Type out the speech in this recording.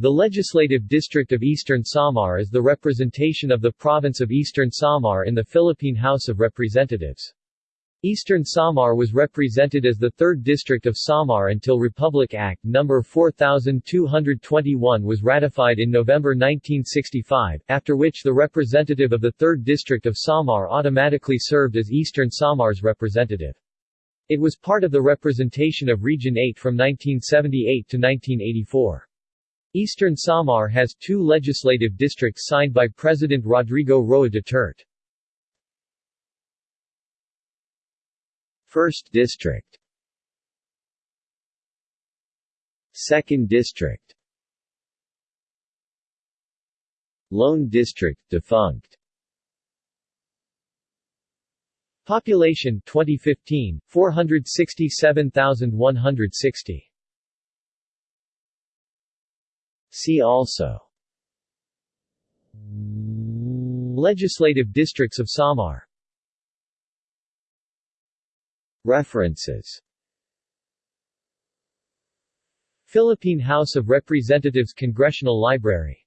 The Legislative District of Eastern Samar is the representation of the province of Eastern Samar in the Philippine House of Representatives. Eastern Samar was represented as the 3rd District of Samar until Republic Act No. 4221 was ratified in November 1965, after which the representative of the 3rd District of Samar automatically served as Eastern Samar's representative. It was part of the representation of Region 8 from 1978 to 1984. Eastern Samar has two legislative districts signed by President Rodrigo Roa Duterte. 1st District. 2nd District. Lone District defunct. Population 2015 467,160 See also. Legislative districts of Samar. References. Philippine House of Representatives Congressional Library